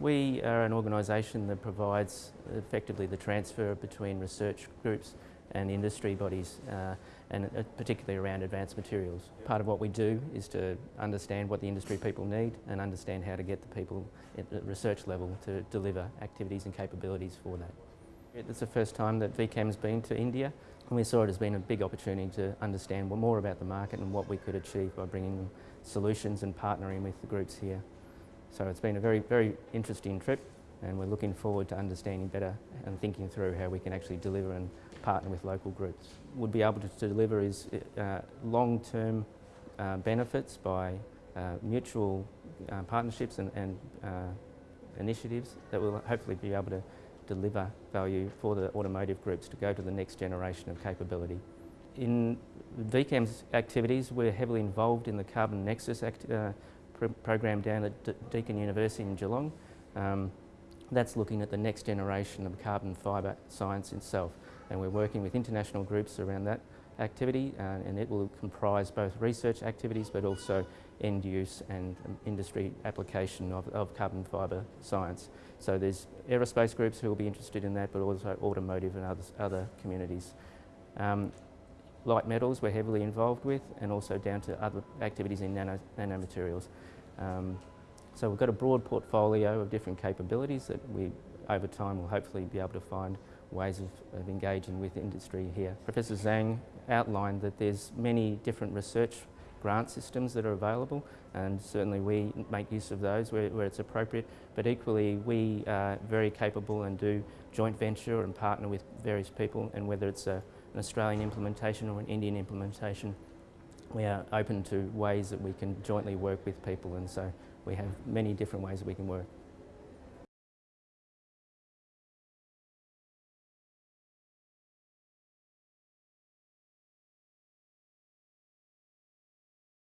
We are an organisation that provides effectively the transfer between research groups and industry bodies, uh, and uh, particularly around advanced materials. Part of what we do is to understand what the industry people need and understand how to get the people at the research level to deliver activities and capabilities for that. It's the first time that VCAM's been to India and we saw it as being a big opportunity to understand more about the market and what we could achieve by bringing solutions and partnering with the groups here. So it's been a very, very interesting trip and we're looking forward to understanding better and thinking through how we can actually deliver and partner with local groups. Would be able to deliver is uh, long-term uh, benefits by uh, mutual uh, partnerships and, and uh, initiatives that will hopefully be able to deliver value for the automotive groups to go to the next generation of capability. In VCAM's activities, we're heavily involved in the Carbon Nexus act, program down at Deakin University in Geelong. Um, that's looking at the next generation of carbon fibre science itself and we're working with international groups around that activity uh, and it will comprise both research activities but also end use and um, industry application of, of carbon fibre science. So there's aerospace groups who will be interested in that but also automotive and others, other communities. Um, light metals we're heavily involved with and also down to other activities in nano, nanomaterials. Um, so we've got a broad portfolio of different capabilities that we over time will hopefully be able to find ways of, of engaging with industry here. Professor Zhang outlined that there's many different research grant systems that are available and certainly we make use of those where, where, it's appropriate but equally we are very capable and do joint venture and partner with various people and whether it's a, an Australian implementation or an Indian implementation we are open to ways that we can jointly work with people and so we have many different ways that we can work.